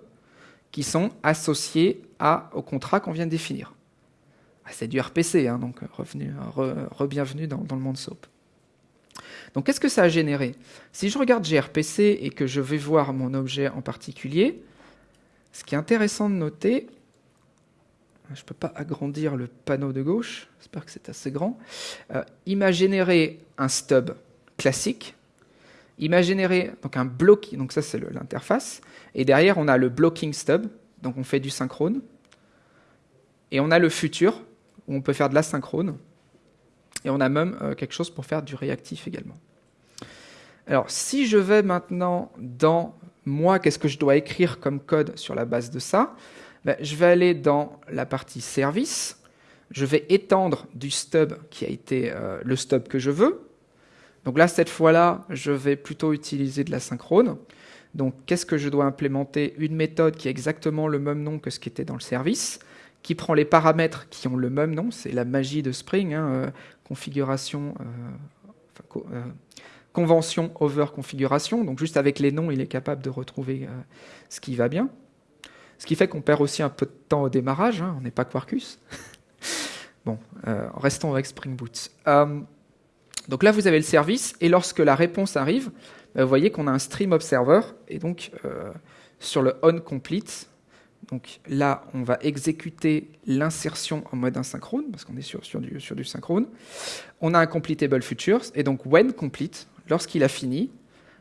qui sont associés au contrat qu'on vient de définir. Ah, c'est du RPC, hein, donc re-bienvenue dans, dans, le monde SOAP. Donc qu'est-ce que ça a généré? Si je regarde gRPC et que je vais voir mon objet en particulier, ce qui est intéressant de noter, je ne peux pas agrandir le panneau de gauche, j'espère que c'est assez grand, euh, il m'a généré un stub classique, il m'a généré donc un block, donc ça c'est l'interface, et derrière on a le blocking stub, donc on fait du synchrone, et on a le futur, où on peut faire de l'asynchrone, et on a même euh, quelque chose pour faire du réactif également. Alors, si je vais maintenant dans moi, qu'est-ce que je dois écrire comme code sur la base de ça ben, Je vais aller dans la partie service. Je vais étendre du stub qui a été euh, le stub que je veux. Donc là, cette fois-là, je vais plutôt utiliser de la synchrone. Donc, qu'est-ce que je dois implémenter? Une méthode qui a exactement le même nom que ce qui était dans le service, qui prend les paramètres qui ont le même nom. C'est la magie de Spring. Hein, euh, configuration, euh, euh, convention over configuration. Donc juste avec les noms, il est capable de retrouver ce qui va bien. Ce qui fait qu'on perd aussi un peu de temps au démarrage. Hein, on n'est pas Quarkus. bon, restons avec Spring Boot. donc là, vous avez le service, et lorsque la réponse arrive, vous voyez qu'on a un stream observer, et donc sur le on complete, donc là, on va exécuter l'insertion en mode asynchrone, parce qu'on est sur, du, synchrone. On a un completable futures, et donc when complete, lorsqu'il a fini,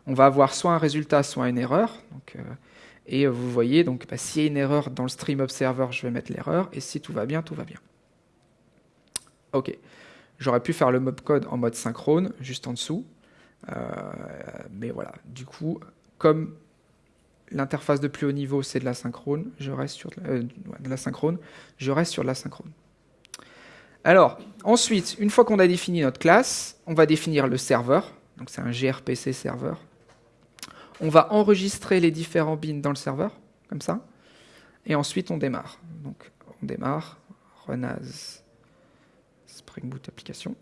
on va avoir soit un résultat, soit une erreur. Euh, Et vous voyez, donc bah, s'il y a une erreur dans le stream observer, je vais mettre l'erreur, et si tout va bien, tout va bien. Ok. J'aurais pu faire le mob code en mode synchrone, juste en dessous. Euh, mais voilà, du coup, comme l'interface de plus haut niveau, c'est de la synchrone, je reste sur euh, de la synchrone, je reste sur la synchrone. Alors, ensuite, une fois qu'on a défini notre classe, on va définir le serveur. Donc c'est un gRPC serveur. On va enregistrer les différents bins dans le serveur, comme ça. Et ensuite, on démarre. Donc, on démarre, run as Spring Boot application.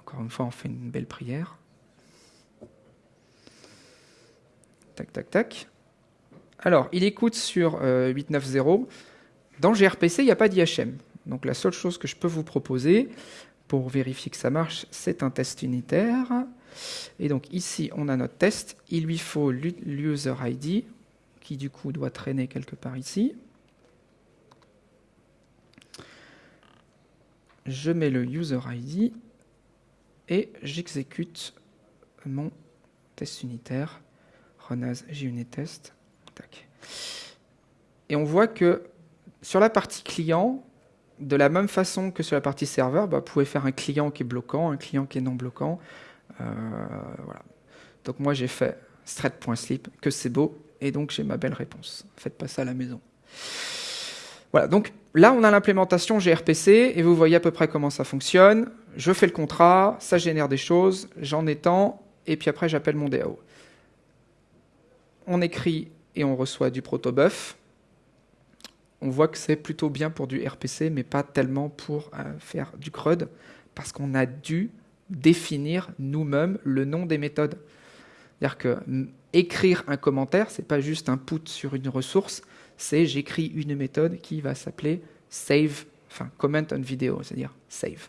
Encore une fois, on fait une belle prière. Tac, tac, tac. Alors, il écoute sur 890. Euh, dans gRPC, il n'y a pas d'IHM. Donc la seule chose que je peux vous proposer pour vérifier que ça marche, c'est un test unitaire. Et donc ici, on a notre test. Il lui faut l'user ID, qui du coup doit traîner quelque part ici. Je mets le user ID et j'exécute mon test unitaire, as JUnitTest. Et on voit que sur la partie client, de la même façon que sur la partie serveur, bah, vous pouvez faire un client qui est bloquant, un client qui est non bloquant. Euh. Donc moi j'ai fait thread.sleep, que c'est beau, et donc j'ai ma belle réponse. Faites pas ça à la maison. Voilà, donc là on a l'implémentation gRPC, et vous voyez à peu près comment ça fonctionne. Je fais le contrat, ça génère des choses, j'en étends, et puis après j'appelle mon DAO. On écrit et on reçoit du protobuf on voit que c'est plutôt bien pour du RPC, mais pas tellement pour euh, faire du CRUD, parce qu'on a dû définir nous-mêmes le nom des méthodes. C'est-à-dire que écrire un commentaire, c'est pas juste un put sur une ressource, c'est j'écris une méthode qui va s'appeler save, enfin comment on vidéo, c'est-à-dire save.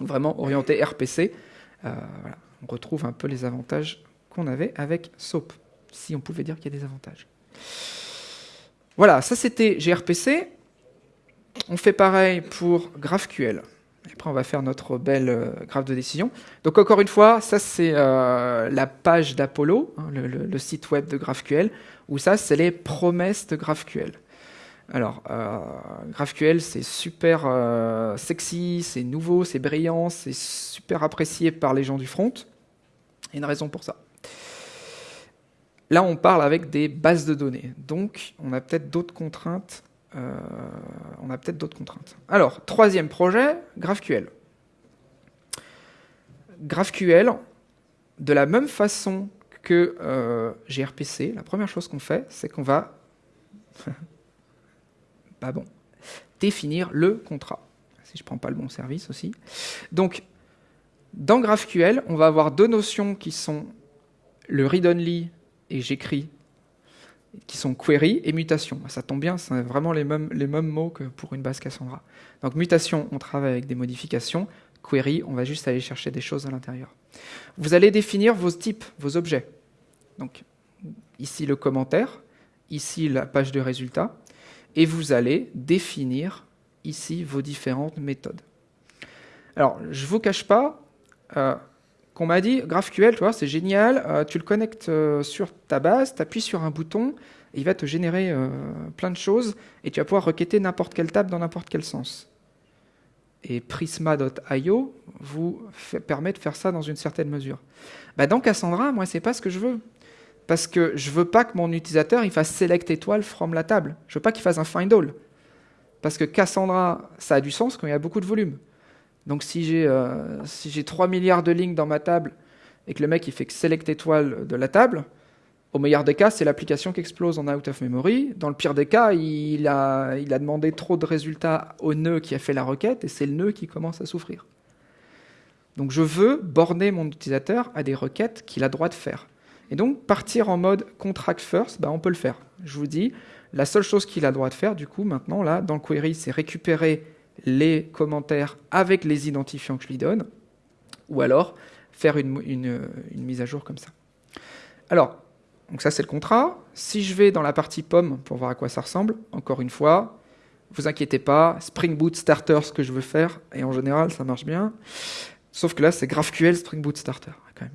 Vraiment orienté RPC. Euh, On retrouve un peu les avantages qu'on avait avec SOAP, si on pouvait dire qu'il y a des avantages. Voilà, ça c'était gRPC. On fait pareil pour GraphQL. Après, on va faire notre belle euh, graphe de décision. Donc, encore une fois, ça, c'est euh, la page d'Apollo, hein, le, site web de GraphQL, où ça, c'est les promesses de GraphQL. Alors, euh, GraphQL, c'est super sexy, c'est nouveau, c'est brillant, c'est super apprécié par les gens du front. Il y a une raison pour ça. Là, on parle avec des bases de données. Donc, on a peut-être d'autres contraintes. Euh, on a peut-être d'autres contraintes. Alors, troisième projet, GraphQL. GraphQL, de la même façon que euh, gRPC, la première chose qu'on fait, c'est qu'on va bon, définir le contrat. Si je ne prends pas le bon service aussi. Donc, dans GraphQL, on va avoir deux notions qui sont le read-only et j'écris, qui sont query et mutation. Ça tombe bien, c'est vraiment les mêmes, les mêmes mots que pour une base Cassandra. Donc mutation, on travaille avec des modifications. Query, on va juste aller chercher des choses à l'intérieur. Vous allez définir vos types, vos objets. Donc ici le commentaire, ici la page de résultats, et vous allez définir ici vos différentes méthodes. Alors, je ne vous cache pas, euh, qu'on m'a dit, GraphQL, tu vois, c'est génial, euh, tu le connectes euh, sur ta base, tu appuies sur un bouton, il va te générer euh, plein de choses, et tu vas pouvoir requêter n'importe quelle table dans n'importe quel sens. Et Prisma.io vous permet de faire ça dans une certaine mesure. Bah, dans Cassandra, moi, c'est pas ce que je veux. Parce que je veux pas que mon utilisateur il fasse select étoile from la table. Je veux pas qu'il fasse un find all. Parce que Cassandra, ça a du sens quand il y a beaucoup de volume. Donc si j'ai euh, si 3 milliards de lignes dans ma table et que le mec il fait que select étoile de la table, au meilleur des cas, c'est l'application qui explose en out of memory. Dans le pire des cas, il a, il a demandé trop de résultats au nœud qui a fait la requête et c'est le nœud qui commence à souffrir. Donc je veux borner mon utilisateur à des requêtes qu'il a droit de faire. Et donc partir en mode contract first, bah, on peut le faire. Je vous dis, la seule chose qu'il a droit de faire, du coup, maintenant, là, dans le query, c'est récupérer les commentaires avec les identifiants que je lui donne, ou alors faire une, mise à jour comme ça. Alors, donc ça c'est le contrat. Si je vais dans la partie pomme pour voir à quoi ça ressemble, encore une fois, vous inquiétez pas, Spring Boot Starter ce que je veux faire, et en général ça marche bien. Sauf que là c'est GraphQL Spring Boot Starter. Quand même,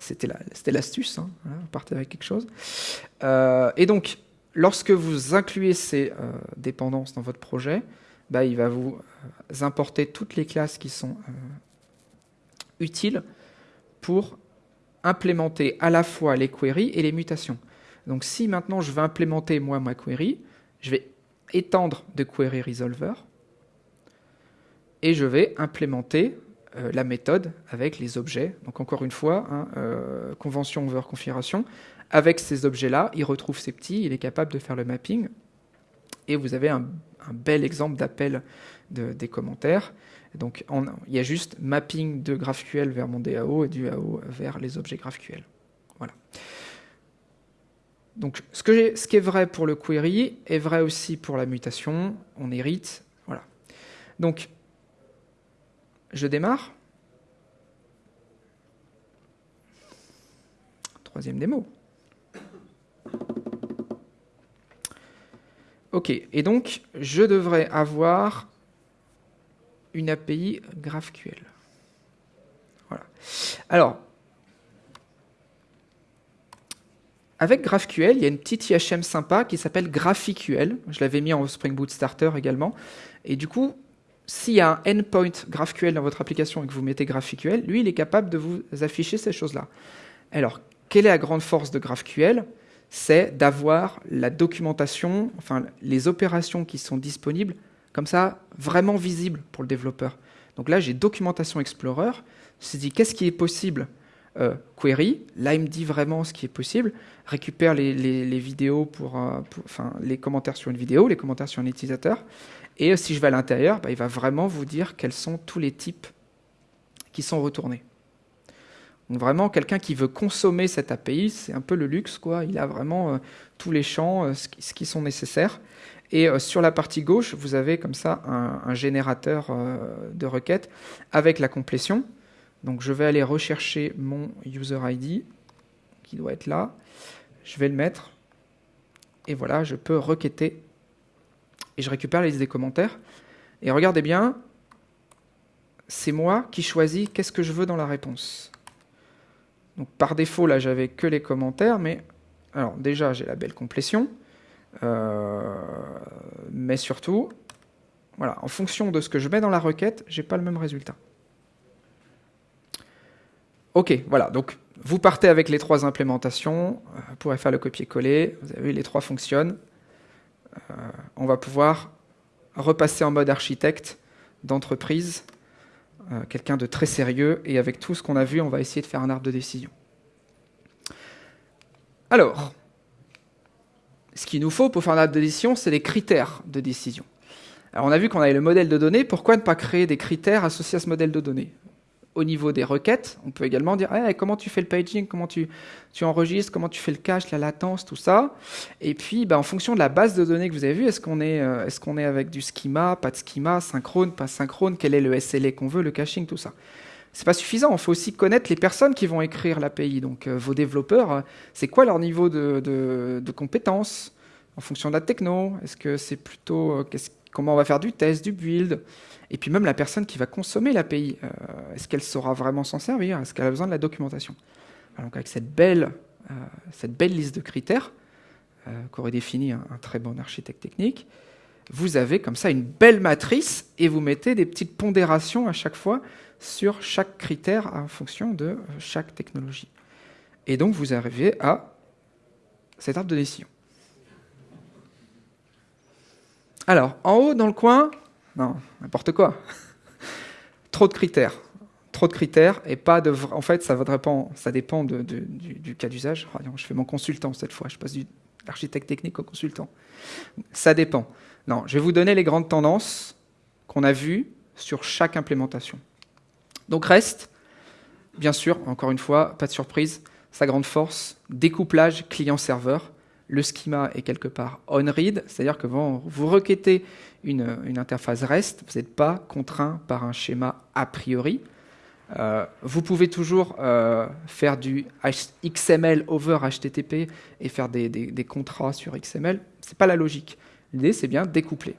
C'était l'astuce, hein, on partait avec quelque chose. Euh, et donc, lorsque vous incluez ces euh, dépendances dans votre projet, bah, il va vous importer toutes les classes qui sont utiles pour implémenter à la fois les queries et les mutations. Donc si maintenant je veux implémenter moi ma query, je vais étendre de query resolver et je vais implémenter euh, la méthode avec les objets. Donc encore une fois, hein, euh, convention over configuration. Avec ces objets-là, il retrouve ses petits, il est capable de faire le mapping. Et vous avez un, bel exemple d'appel des commentaires. Donc il y a juste mapping de GraphQL vers mon DAO et du AO vers les objets GraphQL. Voilà. Donc ce, ce qui est vrai pour le query est vrai aussi pour la mutation. On hérite. Voilà. Donc je démarre. Troisième démo. Ok, et donc je devrais avoir une API GraphQL. Voilà. Alors, avec GraphQL, il y a une petite IHM sympa qui s'appelle GraphiQL. Je l'avais mis en Spring Boot Starter également. Et du coup, s'il y a un endpoint GraphQL dans votre application et que vous mettez GraphQL, lui, il est capable de vous afficher ces choses-là. Alors, quelle est la grande force de GraphQL C'est d'avoir la documentation, enfin les opérations qui sont disponibles, comme ça, vraiment visibles pour le développeur. Donc là, j'ai Documentation Explorer. Je dit qu'est-ce qui est possible euh, Query? Là, il me dit vraiment ce qui est possible. Récupère les, vidéos euh, pour, enfin, les commentaires sur une vidéo, les commentaires sur un utilisateur. Et si je vais à l'intérieur, bah, il va vraiment vous dire quels sont tous les types qui sont retournés. Vraiment, quelqu'un qui veut consommer cette API, c'est un peu le luxe, quoi. Il a vraiment euh, tous les champs, euh, ce, qui, sont nécessaires. Et euh, sur la partie gauche, vous avez comme ça un, générateur de requêtes avec la complétion. Donc je vais aller rechercher mon user ID, qui doit être là. Je vais le mettre. Et voilà, je peux requêter et je récupère la liste des commentaires. Et regardez bien, c'est moi qui choisis qu'est-ce que je veux dans la réponse. Par défaut, là, j'avais que les commentaires, mais alors déjà, j'ai la belle complétion, euh, mais surtout, voilà, en fonction de ce que je mets dans la requête, j'ai pas le même résultat. Ok, voilà, donc vous partez avec les trois implémentations, euh, vous pourrez faire le copier-coller, vous avez vu, les trois fonctionnent. Euh, on va pouvoir repasser en mode architecte d'entreprise, euh, quelqu'un de très sérieux, et avec tout ce qu'on a vu, on va essayer de faire un arbre de décision. Alors, ce qu'il nous faut pour faire un arbre de décision, c'est des critères de décision. Alors on a vu qu'on avait le modèle de données, pourquoi ne pas créer des critères associés à ce modèle de données? Au niveau des requêtes, on peut également dire eh, comment tu fais le paging, comment tu, tu, enregistres, comment tu fais le cache, la latence, tout ça. Et puis, bah, en fonction de la base de données que vous avez vue, est-ce qu'on est, euh, est, est avec du schema, pas de schema, synchrone, pas synchrone, quel est le SLA qu'on veut, le caching, tout ça. C'est pas suffisant, il faut aussi connaître les personnes qui vont écrire l'API. Donc, euh, vos développeurs, euh, c'est quoi leur niveau de, de, compétences en fonction de la techno? Est-ce que c'est plutôt comment on va faire du test, du build et puis même la personne qui va consommer l'API, euh, est-ce qu'elle saura vraiment s'en servir? Est-ce qu'elle a besoin de la documentation? Donc avec cette belle, euh, cette belle liste de critères, euh, qu'aurait défini un, très bon architecte technique, vous avez comme ça une belle matrice et vous mettez des petites pondérations à chaque fois sur chaque critère en fonction de chaque technologie. Et donc vous arrivez à cet arbre de décision. Alors, en haut, dans le coin, non, n'importe quoi. Trop de critères. Trop de critères et pas de. En fait, ça, dépend, ça dépend du, cas d'usage. Oh, je fais mon consultant cette fois. Je passe du architecte technique au consultant. Ça dépend. Non, je vais vous donner les grandes tendances qu'on a vues sur chaque implémentation. Donc reste, bien sûr, encore une fois, pas de surprise, sa grande force, découplage client-serveur le schema est quelque part on-read, c'est-à-dire que vous requêtez une, interface REST, vous n'êtes pas contraint par un schéma a priori. Euh, vous pouvez toujours euh, faire du XML over HTTP et faire des, contrats sur XML. Ce n'est pas la logique. L'idée, c'est bien découpler.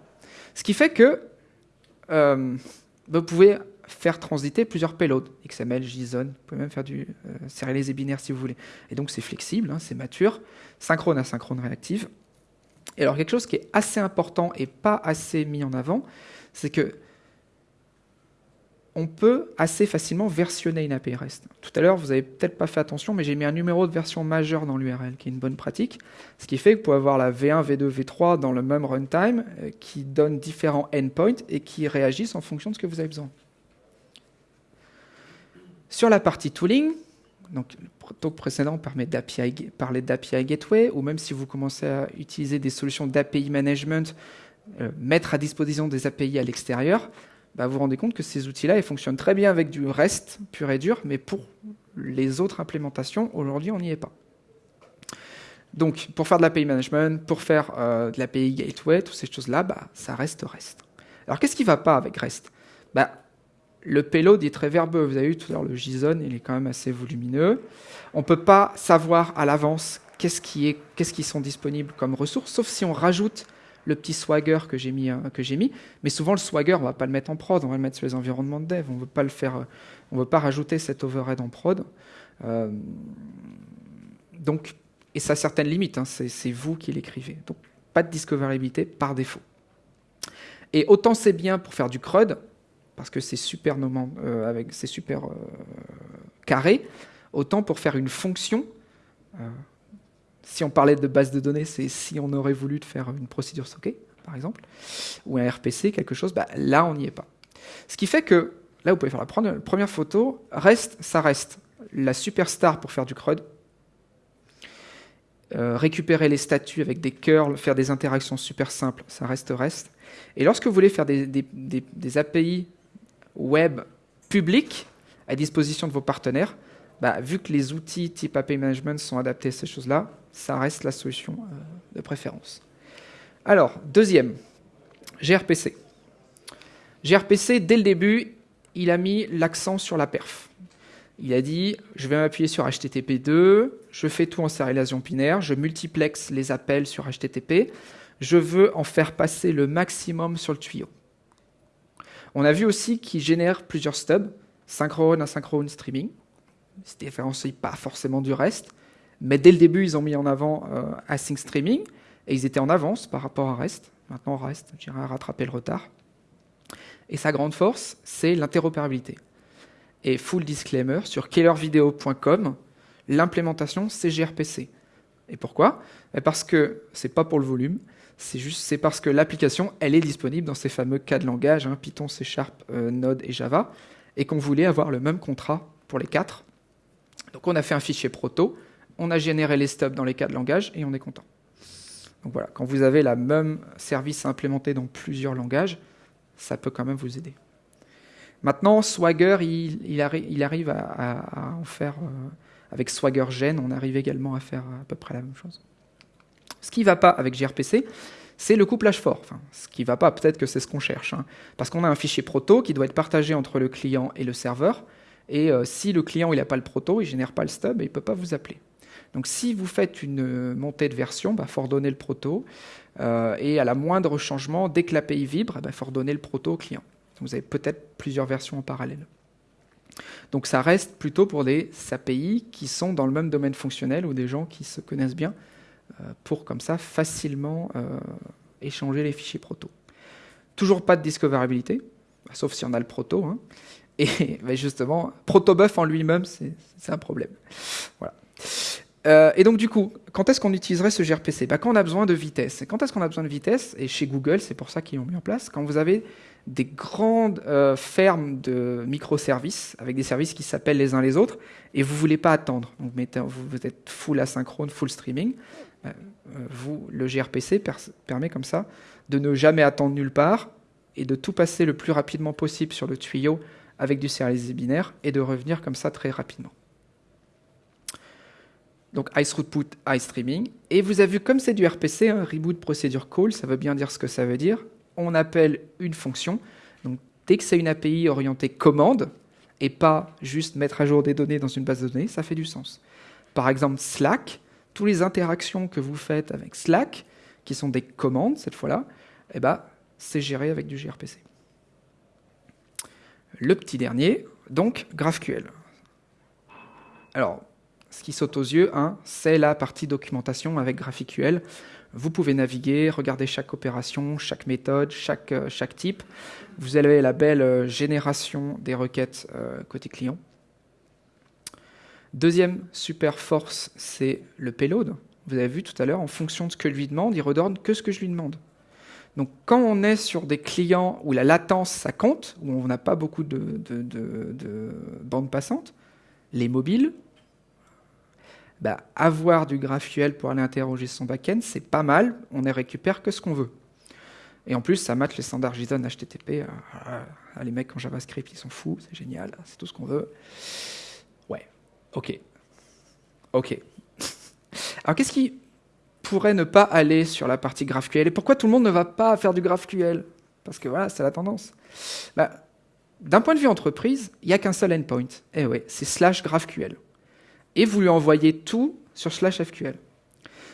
Ce qui fait que, euh, vous pouvez faire transiter plusieurs payloads, XML, JSON, vous pouvez même faire du euh, sérialisé binaire si vous voulez. Et donc c'est flexible, hein, c'est mature, synchrone, asynchrone, réactive. Et alors quelque chose qui est assez important et pas assez mis en avant, c'est que on peut assez facilement versionner une API REST. Tout à l'heure, vous n'avez peut-être pas fait attention, mais j'ai mis un numéro de version majeur dans l'URL, qui est une bonne pratique, ce qui fait que vous pouvez avoir la V1, V2, V3 dans le même runtime, euh, qui donne différents endpoints et qui réagissent en fonction de ce que vous avez besoin. Sur la partie tooling, donc le talk précédent parler d'API Gateway, ou même si vous commencez à utiliser des solutions d'API Management, euh, mettre à disposition des API à l'extérieur, bah, vous vous rendez compte que ces outils-là, ils fonctionnent très bien avec du REST pur et dur, mais pour les autres implémentations, aujourd'hui, on n'y est pas. Donc, pour faire de l'API management, pour faire euh, de l'API gateway, toutes ces choses-là, bah, ça reste REST. Alors, qu'est-ce qui ne va pas avec REST? Bah, Le payload est très verbeux. Vous avez vu tout à l'heure le JSON, il est quand même assez volumineux. On ne peut pas savoir à l'avance qu'est-ce qui, est, qu'est-ce qui sont disponibles comme ressources, sauf si on rajoute le petit swagger que j'ai mis, euh, que j'ai mis. Mais souvent, le swagger, on va pas le mettre en prod, on va le mettre sur les environnements de dev. On veut pas le faire, euh, on veut pas rajouter cet overhead en prod. Euh, donc, et ça a certaines limites. Hein, c'est vous qui l'écrivez. Donc, pas de discoverabilité par défaut. Et autant c'est bien pour faire du CRUD, parce que c'est super, avec, c'est super carré, autant pour faire une fonction, si on parlait de base de données, c'est si on aurait voulu faire une procédure stockée, par exemple, ou un RPC, quelque chose, bah, là, on n'y est pas. Ce qui fait que, là, vous pouvez faire la première photo, reste, ça reste la superstar pour faire du CRUD, euh, récupérer les statuts avec des curls, faire des interactions super simples, ça reste reste. Et lorsque vous voulez faire des API web publics à disposition de vos partenaires, bah, vu que les outils type API Management sont adaptés à ces choses-là, ça reste la solution euh, de préférence. Alors, deuxième, gRPC. gRPC, dès le début, il a mis l'accent sur la perf. Il a dit, je vais m'appuyer sur HTTP2, je fais tout en sérialisation binaire, je multiplexe les appels sur HTTP, je veux en faire passer le maximum sur le tuyau. On a vu aussi qu'il génère plusieurs stubs, synchrone, asynchrone, streaming ne se différencie pas forcément du reste. Mais dès le début, ils ont mis en avant euh, Async Streaming, et ils étaient en avance par rapport à REST. Maintenant, REST, j'irai rattraper le retard. Et sa grande force, c'est l'interopérabilité. Et full disclaimer, sur killervideo.com, l'implémentation, c'est gRPC. Et pourquoi? Parce que c'est pas pour le volume, c'est juste parce que l'application, elle est disponible dans ces fameux cas de langage, hein, Python, C Sharp, euh, Node et Java, et qu'on voulait avoir le même contrat pour les quatre, donc on a fait un fichier proto, on a généré les stubs dans les cas de langage et on est content. Donc voilà, quand vous avez la même service implémenté dans plusieurs langages, ça peut quand même vous aider. Maintenant, Swagger, il, arrive à, en faire, euh, avec Swagger Gen, on arrive également à faire à peu près la même chose. Ce qui ne va pas avec gRPC, c'est le couplage fort. Ce qui ne va pas, peut-être que c'est ce qu'on cherche. Hein. parce qu'on a un fichier proto qui doit être partagé entre le client et le serveur. Et euh, si le client n'a pas le proto, il ne génère pas le stub et il ne peut pas vous appeler. Donc si vous faites une euh, montée de version, il bah, faut le proto. Euh, et à la moindre changement, dès que l'API vibre, il bah, faut le proto au client. vous avez peut-être plusieurs versions en parallèle. Donc ça reste plutôt pour des API qui sont dans le même domaine fonctionnel ou des gens qui se connaissent bien pour comme ça facilement échanger les fichiers proto. Toujours pas de discoverabilité, sauf si on a le proto. Hein. Et justement, protobuf en lui-même, c'est un problème. Voilà. Euh, et donc du coup, quand est-ce qu'on utiliserait ce gRPC? Bah, Quand on a besoin de vitesse. quand est-ce qu'on a besoin de vitesse? Et chez Google, c'est pour ça qu'ils l'ont mis en place. Quand vous avez des grandes euh, fermes de microservices, avec des services qui s'appellent les uns les autres, et vous ne voulez pas attendre. Vous, êtes full asynchrone, full streaming. Euh, vous, le gRPC permet comme ça de ne jamais attendre nulle part et de tout passer le plus rapidement possible sur le tuyau avec du serialisé binaire et de revenir comme ça très rapidement. Donc ice throughput, ice streaming. Et vous avez vu, comme c'est du RPC, un reboot procedure call, ça veut bien dire ce que ça veut dire. On appelle une fonction. Donc dès que c'est une API orientée commande, et pas juste mettre à jour des données dans une base de données, ça fait du sens. Par exemple, Slack, toutes les interactions que vous faites avec Slack, qui sont des commandes cette fois-là, eh ben, c'est géré avec du gRPC. le petit dernier, donc GraphQL. Alors, ce qui saute aux yeux, hein, c'est la partie documentation avec GraphQL. Vous pouvez naviguer, regarder chaque opération, chaque méthode, chaque, euh, type. Vous avez la belle euh, génération des requêtes euh, côté client. Deuxième super force, c'est le payload. Vous avez vu tout à l'heure, en fonction de ce que je lui demande, il redonne que ce que je lui demande. Donc quand on est sur des clients où la latence, ça compte, où on n'a pas beaucoup de, de, de bandes passantes, les mobiles, bah, avoir du GraphQL pour aller interroger son backend, c'est pas mal, on ne récupère que ce qu'on veut. Et en plus, ça match les standards JSON HTTP. Euh, les mecs en JavaScript, ils sont fous, c'est génial, c'est tout ce qu'on veut. Ok. Ok. Alors qu'est-ce qui pourrait ne pas aller sur la partie GraphQL Et pourquoi tout le monde ne va pas faire du GraphQL Parce que voilà, c'est la tendance. Bah, D'un point de vue entreprise, il n'y a qu'un seul endpoint. Eh ouais, c'est slash GraphQL et vous lui envoyez tout sur slash FQL.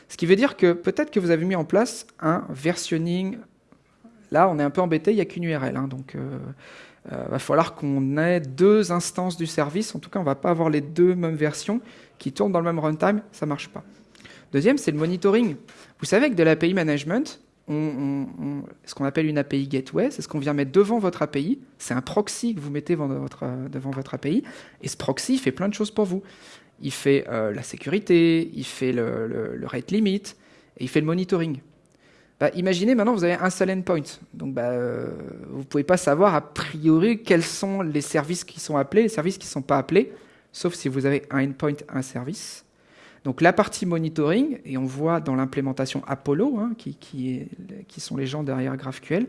Ce qui veut dire que peut-être que vous avez mis en place un versionning. Là, on est un peu embêté, il n'y a qu'une URL. Hein, donc, il euh, euh, va falloir qu'on ait deux instances du service. En tout cas, on ne va pas avoir les deux mêmes versions qui tournent dans le même runtime. Ça ne marche pas. Deuxième, c'est le monitoring. Vous savez que de l'API management, ce qu'on appelle une API gateway, c'est ce qu'on vient mettre devant votre API. C'est un proxy que vous mettez devant votre, devant votre API. Et ce proxy fait plein de choses pour vous il fait euh, la sécurité, il fait le, rate limit, et il fait le monitoring. Bah, imaginez maintenant, vous avez un seul endpoint. Donc, bah, euh, vous ne pouvez pas savoir a priori quels sont les services qui sont appelés, les services qui ne sont pas appelés, sauf si vous avez un endpoint, un service. Donc, la partie monitoring, et on voit dans l'implémentation Apollo, hein, qui, sont les gens derrière GraphQL,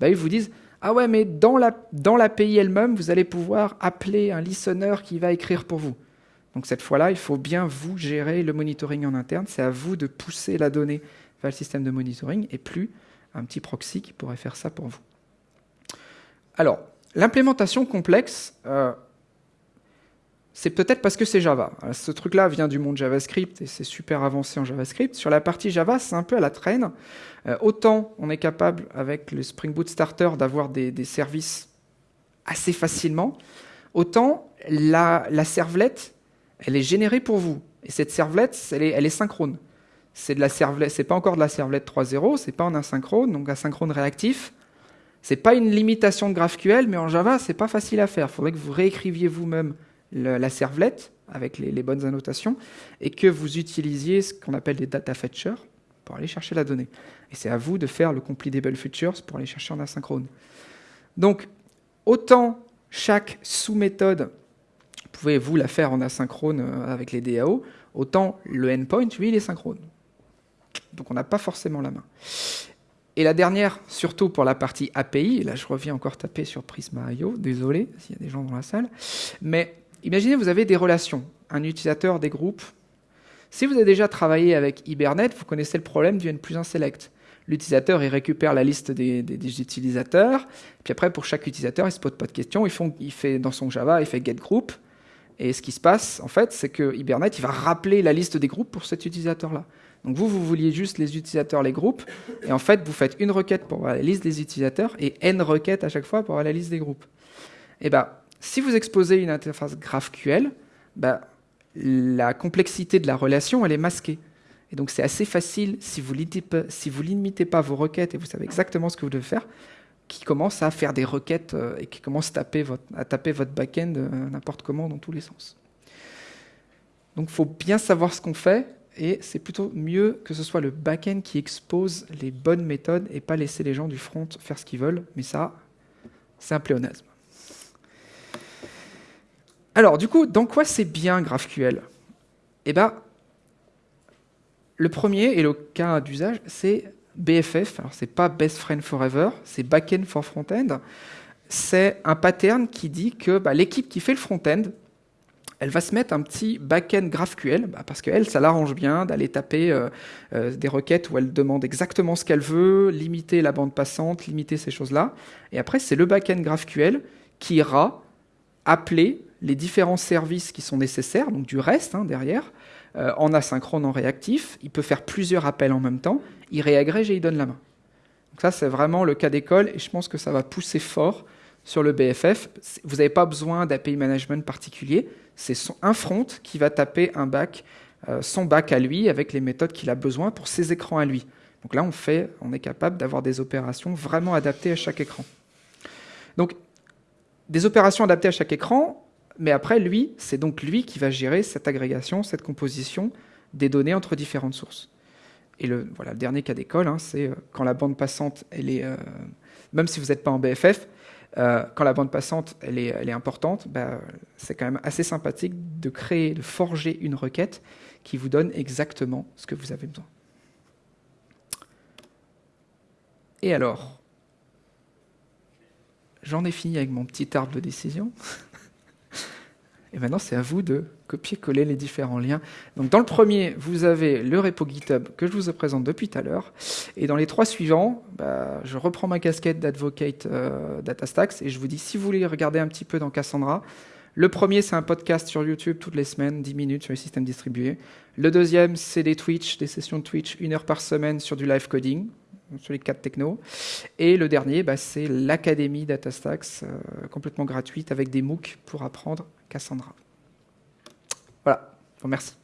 bah, ils vous disent Ah ouais, mais dans l'API elle-même, vous allez pouvoir appeler un listener qui va écrire pour vous. Donc cette fois-là, il faut bien vous gérer le monitoring en interne. C'est à vous de pousser la donnée le système de monitoring et plus un petit proxy qui pourrait faire ça pour vous. Alors, l'implémentation complexe, euh, c'est peut-être parce que c'est Java. Ce truc-là vient du monde JavaScript et c'est super avancé en JavaScript. Sur la partie Java, c'est un peu à la traîne. Euh, autant on est capable, avec le Spring Boot Starter, d'avoir des, services assez facilement, autant la, la elle est générée pour vous. Et cette servlette, elle est synchrone. C'est de pas encore de la servlette 3.0, c'est pas en asynchrone, donc asynchrone réactif. C'est pas une limitation de GraphQL, mais en Java, c'est pas facile à faire. Il faudrait que vous réécriviez vous-même la servlette avec les, bonnes annotations et que vous utilisiez ce qu'on appelle des data fetchers pour aller chercher la donnée. Et c'est à vous de faire le completable features pour aller chercher en asynchrone. Donc, autant chaque sous-méthode pouvez vous la faire en asynchrone euh, avec les DAO, autant le endpoint, lui, il est synchrone. Donc on n'a pas forcément la main. Et la dernière, surtout pour la partie API, là je reviens encore taper sur Prisma.io, désolé s'il y a des gens dans la salle, mais imaginez vous avez des relations, un utilisateur, des groupes. Si vous avez déjà travaillé avec Hibernate, vous connaissez le problème du N plus 1 select. L'utilisateur, il récupère la liste des, utilisateurs, puis après, pour chaque utilisateur, il ne se pose pas de questions, il, il fait dans son Java, il fait get group, et ce qui se passe, en fait, c'est que Hibernate il va rappeler la liste des groupes pour cet utilisateur-là. Donc vous, vous vouliez juste les utilisateurs, les groupes, et en fait, vous faites une requête pour avoir la liste des utilisateurs et n requêtes à chaque fois pour avoir la liste des groupes. Et eh ben, si vous exposez une interface GraphQL, ben, la complexité de la relation, elle est masquée. Et donc c'est assez facile, si vous, si limitez pas vos requêtes et vous savez exactement ce que vous devez faire, qui commence à faire des requêtes euh, et qui commence à taper votre, à back-end euh, n'importe comment dans tous les sens. Donc il faut bien savoir ce qu'on fait et c'est plutôt mieux que ce soit le back-end qui expose les bonnes méthodes et pas laisser les gens du front faire ce qu'ils veulent. Mais ça, c'est un pléonasme. Alors du coup, dans quoi c'est bien GraphQL? Eh bien, le premier et le cas d'usage, c'est BFF, alors c'est pas Best Friend Forever, c'est Backend for Frontend. C'est un pattern qui dit que bah, l'équipe qui fait le front-end, elle va se mettre un petit back-end GraphQL, bah, parce qu'elle, ça l'arrange bien d'aller taper euh, euh, des requêtes où elle demande exactement ce qu'elle veut, limiter la bande passante, limiter ces choses-là. Et après, c'est le back-end GraphQL qui ira appeler les différents services qui sont nécessaires, donc du reste hein, derrière, euh, en asynchrone, en réactif. Il peut faire plusieurs appels en même temps. Il réagrège et il donne la main. Donc ça, c'est vraiment le cas d'école et je pense que ça va pousser fort sur le BFF, vous n'avez pas besoin d'API management particulier. C'est un front qui va taper un back, euh, son back à lui avec les méthodes qu'il a besoin pour ses écrans à lui. Donc là, on, fait, on est capable d'avoir des opérations vraiment adaptées à chaque écran. Donc, des opérations adaptées à chaque écran, mais après, lui, c'est donc lui qui va gérer cette agrégation, cette composition des données entre différentes sources. Et le, voilà, le dernier cas d'école, hein, c'est euh, quand la bande passante, elle est, euh, même si vous n'êtes pas en BFF, euh, quand la bande passante elle est, importante, bah, c'est quand même assez sympathique de créer, de forger une requête qui vous donne exactement ce que vous avez besoin. Et alors, j'en ai fini avec mon petit arbre de décision. Et maintenant, c'est à vous de copier-coller les différents liens. Donc, dans le premier, vous avez le repo GitHub que je vous présente depuis tout à l'heure. Et dans les trois suivants, bah, je reprends ma casquette d'advocate euh, DataStax et je vous dis, si vous voulez regarder un petit peu dans Cassandra, le premier, c'est un podcast sur YouTube toutes les semaines, 10 minutes sur les systèmes distribués. Le deuxième, c'est des Twitch, des sessions de Twitch, une heure par semaine sur du live coding sur les quatre technos. Et le dernier, bah, c'est l'Académie DataStax, euh, complètement gratuite, avec des MOOC pour apprendre Cassandra. Voilà, bon, merci.